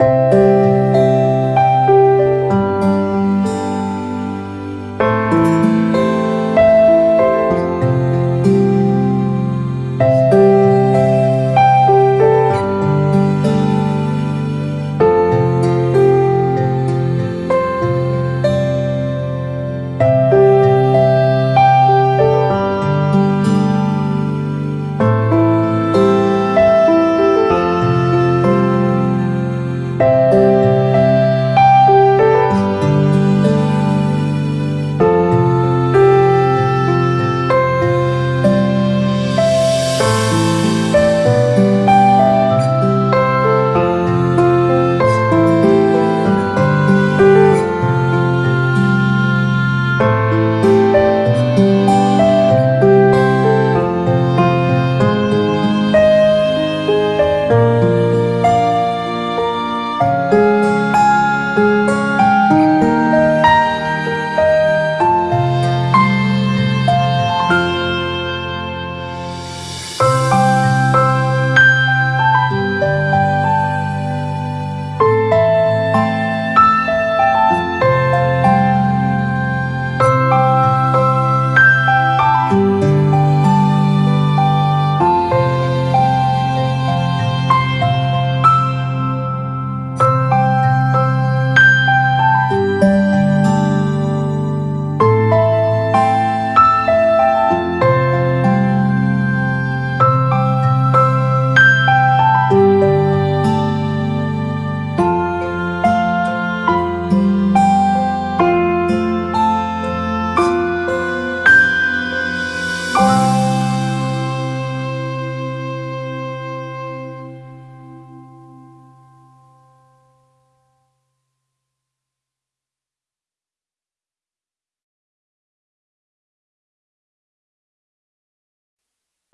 Música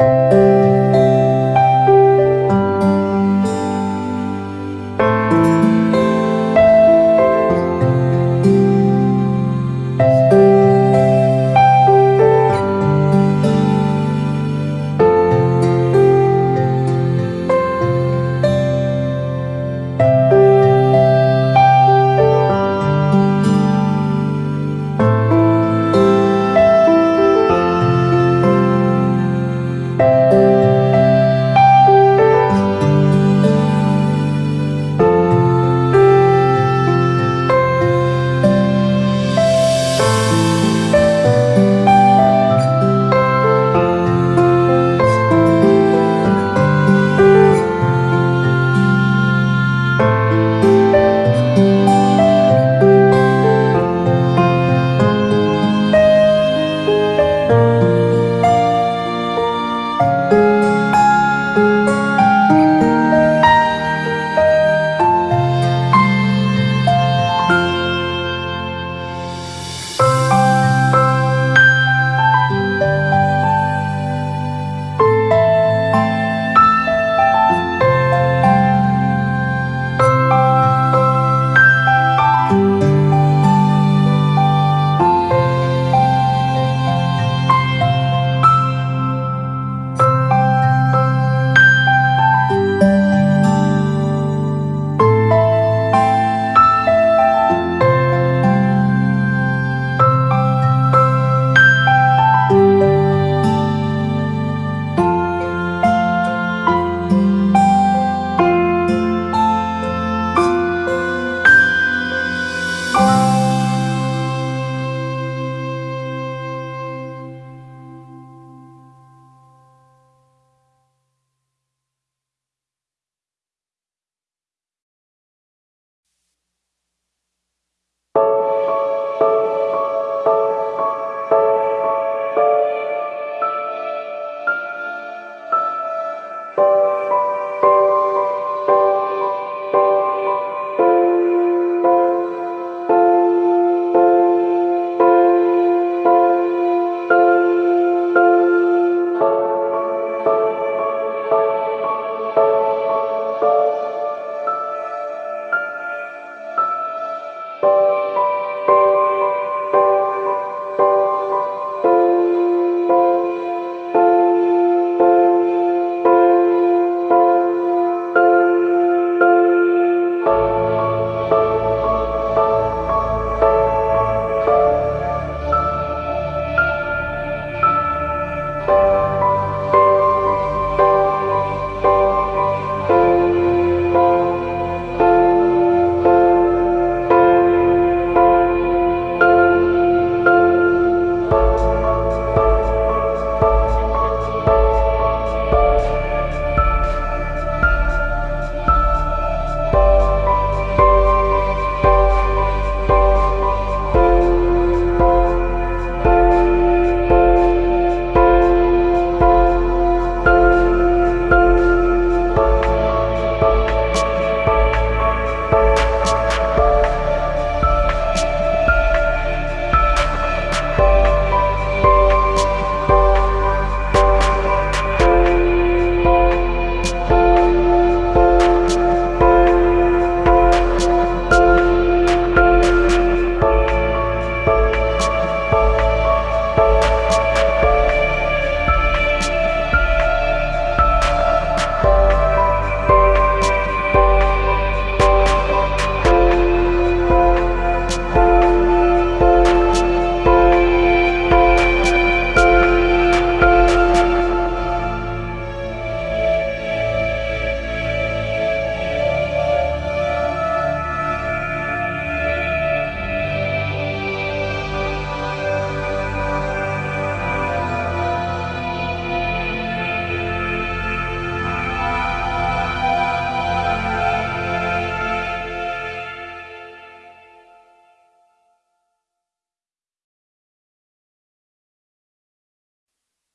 you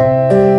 you